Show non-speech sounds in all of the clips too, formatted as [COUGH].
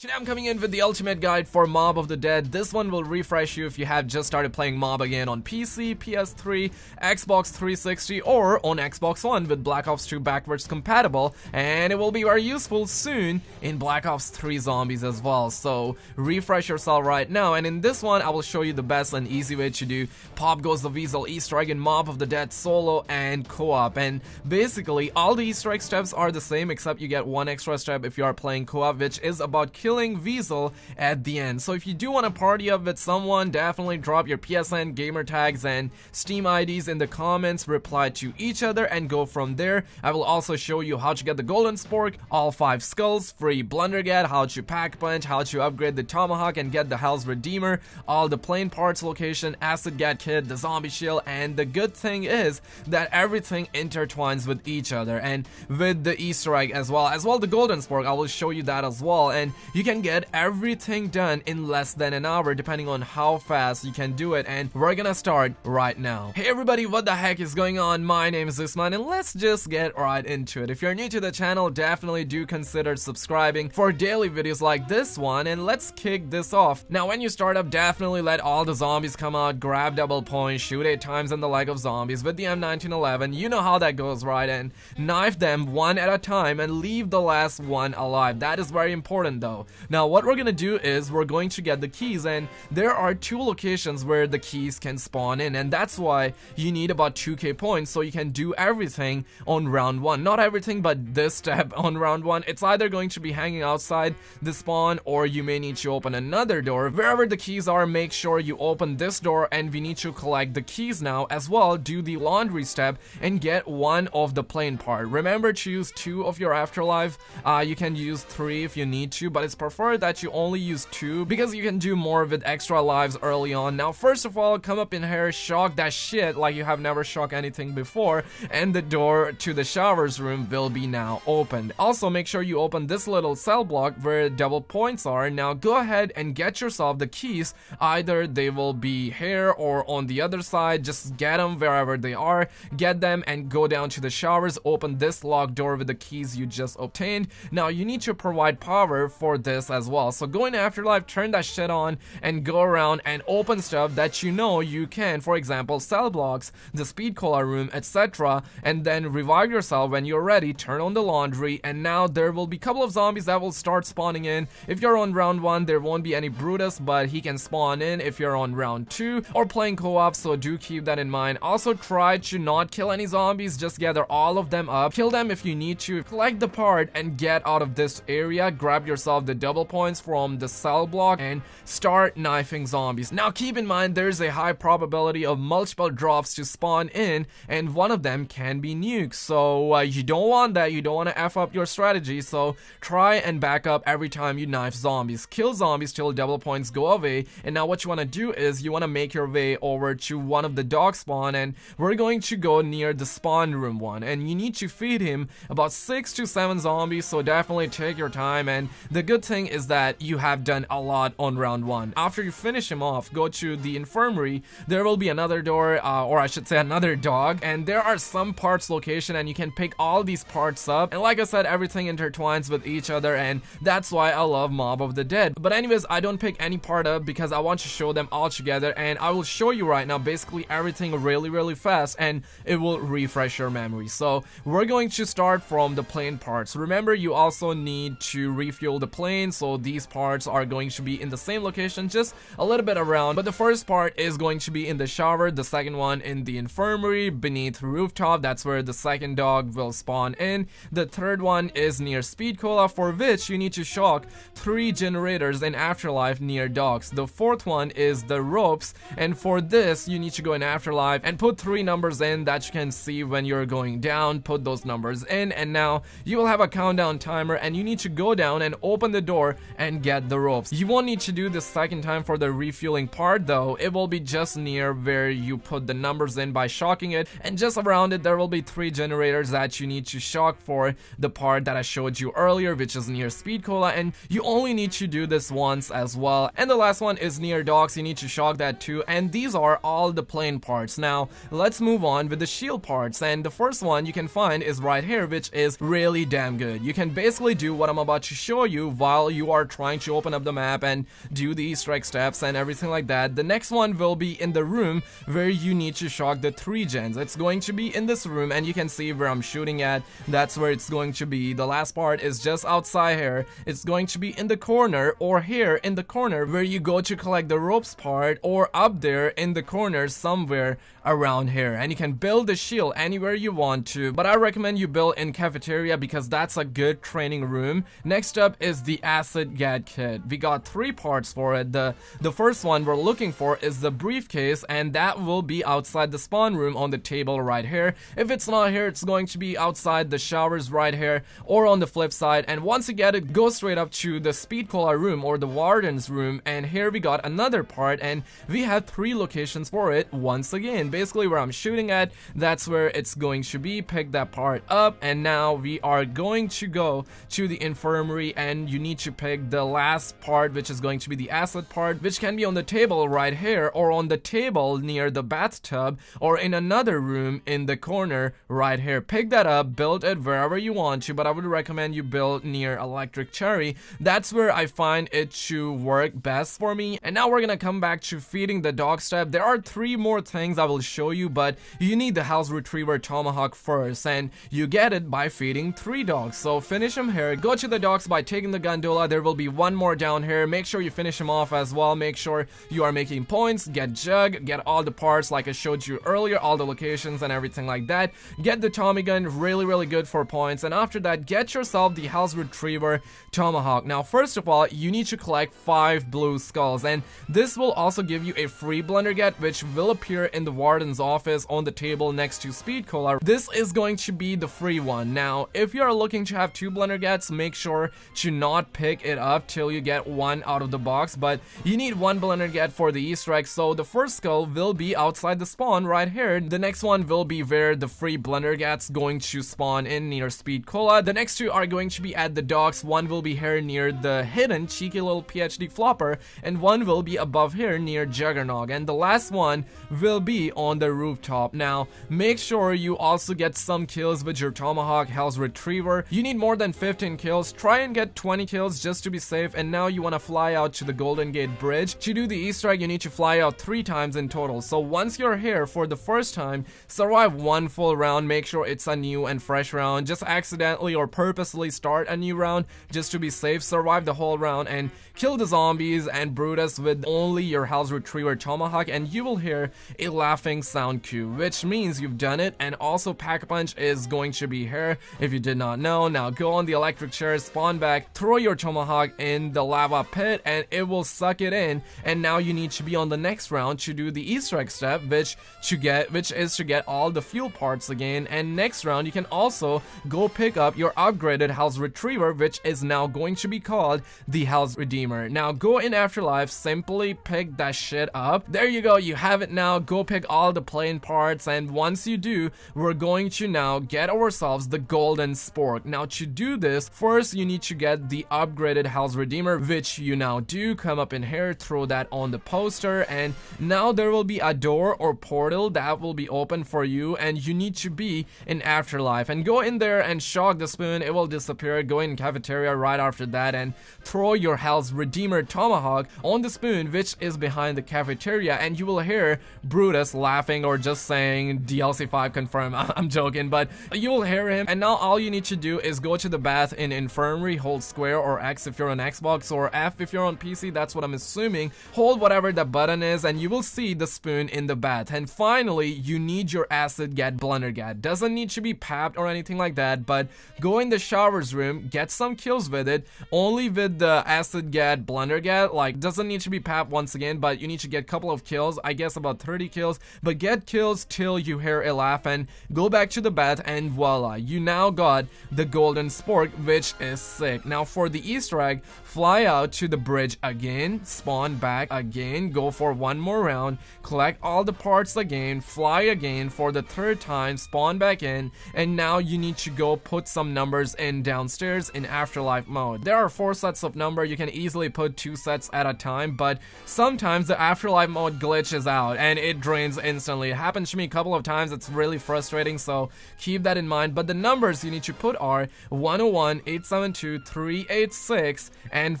Today I'm coming in with the ultimate guide for Mob of the Dead. This one will refresh you if you have just started playing Mob again on PC, PS3, Xbox 360 or on Xbox One with Black Ops 2 backwards compatible and it will be very useful soon in Black Ops 3 Zombies as well. So refresh yourself right now and in this one I will show you the best and easy way to do Pop Goes the Weasel Easter egg in Mob of the Dead solo and co-op and basically all the Easter egg steps are the same except you get one extra step if you are playing co-op which is about killing killing Weasel at the end. So if you do want to party up with someone, definitely drop your PSN gamer tags and Steam IDs in the comments, reply to each other and go from there. I will also show you how to get the Golden Spork, all 5 skulls, free Blundergat, how to pack punch, how to upgrade the Tomahawk and get the Hell's Redeemer, all the plane parts location, Acid Gat Kit, the Zombie Shield, and the good thing is that everything intertwines with each other and with the Easter egg as well. As well the Golden Spork, I will show you that as well and you can get everything done in less than an hour depending on how fast you can do it and we're gonna start right now. Hey everybody, what the heck is going on? My name is Usman and let's just get right into it. If you're new to the channel, definitely do consider subscribing for daily videos like this one and let's kick this off. Now when you start up, definitely let all the zombies come out, grab double points, shoot 8 times in the leg of zombies with the M1911, you know how that goes right and knife them one at a time and leave the last one alive. That is very important though. Now what we're gonna do is we're going to get the keys and there are two locations where the keys can spawn in and that's why you need about 2k points so you can do everything on round 1. Not everything but this step [LAUGHS] on round 1. It's either going to be hanging outside the spawn or you may need to open another door. Wherever the keys are make sure you open this door and we need to collect the keys now as well do the laundry step and get one of the plane part. Remember choose two of your afterlife. Uh, you can use three if you need to but it's prefer that you only use two because you can do more with extra lives early on. Now, first of all, come up in here, shock that shit like you have never shocked anything before, and the door to the showers room will be now opened. Also, make sure you open this little cell block where double points are. Now, go ahead and get yourself the keys. Either they will be here or on the other side. Just get them wherever they are. Get them and go down to the showers. Open this locked door with the keys you just obtained. Now, you need to provide power for this as well. So go in Afterlife, turn that shit on, and go around and open stuff that you know you can. For example, cell blocks, the speed cola room, etc. And then revive yourself when you're ready, turn on the laundry, and now there will be a couple of zombies that will start spawning in. If you're on round 1, there won't be any Brutus, but he can spawn in if you're on round 2 or playing co-op, so do keep that in mind. Also try to not kill any zombies, just gather all of them up, kill them if you need to, collect the part, and get out of this area, grab yourself the double points from the cell block and start knifing zombies. Now keep in mind there's a high probability of multiple drops to spawn in and one of them can be nukes. So uh, you don't want that, you don't want to F up your strategy, so try and back up every time you knife zombies. Kill zombies till double points go away and now what you want to do is you want to make your way over to one of the dog spawn and we're going to go near the spawn room one and you need to feed him about 6 to 7 zombies so definitely take your time and the good thing is that you have done a lot on round 1. After you finish him off, go to the infirmary, there will be another door, uh, or I should say another dog, and there are some parts location and you can pick all these parts up, and like I said, everything intertwines with each other, and that's why I love Mob of the Dead. But anyways, I don't pick any part up because I want to show them all together, and I will show you right now basically everything really really fast, and it will refresh your memory. So we're going to start from the plane parts. Remember, you also need to refuel the plane, so these parts are going to be in the same location, just a little bit around. But the first part is going to be in the shower, the second one in the infirmary, beneath rooftop, that's where the second dog will spawn in. The third one is near Speed Cola, for which you need to shock three generators in Afterlife near docks. The fourth one is the ropes, and for this, you need to go in Afterlife and put three numbers in that you can see when you're going down, put those numbers in, and now you will have a countdown timer, and you need to go down and open the door and get the ropes. You won't need to do this second time for the refueling part though, it will be just near where you put the numbers in by shocking it and just around it there will be three generators that you need to shock for the part that I showed you earlier which is near Speed Cola and you only need to do this once as well and the last one is near docks you need to shock that too and these are all the plane parts. Now let's move on with the shield parts and the first one you can find is right here which is really damn good. You can basically do what I'm about to show you while you are trying to open up the map and do the easter egg steps and everything like that. The next one will be in the room where you need to shock the three gens. It's going to be in this room and you can see where I'm shooting at. That's where it's going to be. The last part is just outside here. It's going to be in the corner or here in the corner where you go to collect the ropes part or up there in the corner somewhere around here. And you can build the shield anywhere you want to but I recommend you build in cafeteria because that's a good training room. Next up is the acid gat kit. We got three parts for it. The the first one we're looking for is the briefcase and that will be outside the spawn room on the table right here. If it's not here it's going to be outside the showers right here or on the flip side. And once you get it go straight up to the speed cola room or the warden's room. And here we got another part and we have three locations for it once again basically where I'm shooting at, that's where it's going to be. Pick that part up and now we are going to go to the infirmary and you need to pick the last part which is going to be the acid part which can be on the table right here or on the table near the bathtub or in another room in the corner right here. Pick that up, build it wherever you want to but I would recommend you build near electric cherry. That's where I find it to work best for me and now we're gonna come back to feeding the dog step. There are three more things I will show you, but you need the Hell's Retriever tomahawk first, and you get it by feeding three dogs. So finish him here, go to the dogs by taking the gondola, there will be one more down here, make sure you finish him off as well, make sure you are making points, get jug, get all the parts like I showed you earlier, all the locations and everything like that, get the Tommy gun, really really good for points, and after that get yourself the Hell's Retriever tomahawk. Now first of all, you need to collect 5 blue skulls, and this will also give you a free Blundergat which will appear in the warden's office on the table next to Speed Cola. This is going to be the free one. Now, if you are looking to have two Blundergats, make sure to not pick it up till you get one out of the box, but you need one Blundergat for the easter egg, so the first skull will be outside the spawn right here. The next one will be where the free Blundergats going to spawn in near Speed Cola. The next two are going to be at the docks. One will be here near the hidden cheeky little PhD flopper, and one will be above here near Juggernog. And the last one will be on the rooftop. Now, make sure you also get some kills with your Tomahawk Hell's Retriever. You need more than 15 kills. Try and get 20 kills just to be safe. And now you want to fly out to the Golden Gate Bridge. To do the Easter egg, you need to fly out three times in total. So once you're here for the first time, survive one full round. Make sure it's a new and fresh round. Just accidentally or purposely start a new round just to be safe. Survive the whole round and kill the zombies and Brutus with only your Hell's Retriever Tomahawk. And you will hear a laughing sound cue, which means you've done it, and also Pack-a-Punch is going to be here if you did not know. Now go on the electric chair, spawn back, throw your Tomahawk in the lava pit, and it will suck it in, and now you need to be on the next round to do the Easter egg step, which to get, which is to get all the fuel parts again, and next round you can also go pick up your upgraded Hell's Retriever, which is now going to be called the Hell's Redeemer. Now go in Afterlife, simply pick that shit up. There you go, you have it now. Go pick all the plane parts, and once you do, we're going to now get ourselves the Golden Spork. Now to do this, first you need to get the upgraded Hell's Redeemer, which you now do. Come up in here, throw that on the poster, and now there will be a door or portal that will be open for you, and you need to be in Afterlife. And go in there and shock the spoon, it will disappear. Go in cafeteria right after that and throw your Hell's Redeemer Tomahawk on the spoon, which is behind the cafeteria, and you will hear Brutus laughing or just saying DLC 5 confirm. [LAUGHS] I'm joking, but you will hear him. And now all you need to do is go to the bath in infirmary, hold square or X if you're on Xbox or F if you're on PC. That's what I'm assuming. Hold whatever the button is and you will see the spoon in the bath. And finally, you need your acid gat Blundergat. Doesn't need to be papped or anything like that, but go in the showers room, get some kills with it, only with the acid gat Blundergat. Like, doesn't need to be papped once again, but you need to get a couple of kills. I guess about 30 kills, but get kills till you hear a laugh and go back to the bath and voila, you now got the golden spork, which is sick. Now for the Easter egg, fly out to the bridge again, spawn back again, go for one more round, collect all the parts again, fly again for the third time, spawn back in, and now you need to go put some numbers in downstairs in afterlife mode. There are four sets of number, you can easily put two sets at a time, but sometimes the afterlife mode glitches out and it drains instantly. It happens to me a couple of times, it's really frustrating, so keep that in mind. But the numbers you need to put are 101, 872, 386, and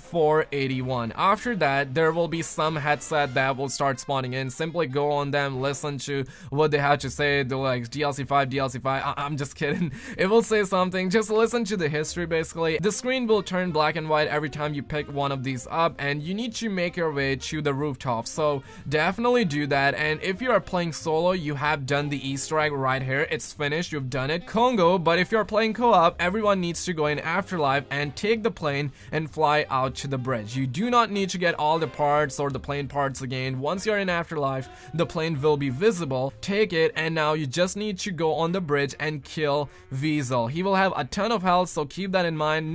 481. After that, there will be some headset that will start spawning in. Simply go on them, listen to what they have to say. They're like DLC 5, DLC 5. I- I'm just [LAUGHS] kidding. It will say something. Just listen to the history basically. The screen will turn black and white every time you pick one of these up and you need to make your way to the rooftop. So definitely do that. And if you are playing solo, you have done the Easter egg right here. It's finished. You've done it. Congo. But if you're playing co-op, everyone needs to go in Afterlife and take the plane and fly out to the bridge. You do not need to get all the parts or the plane parts again. Once you're in Afterlife, the plane will be visible. Take it and now you just need to go on the bridge and kill Weasel. He will have a ton of health, so keep that in mind.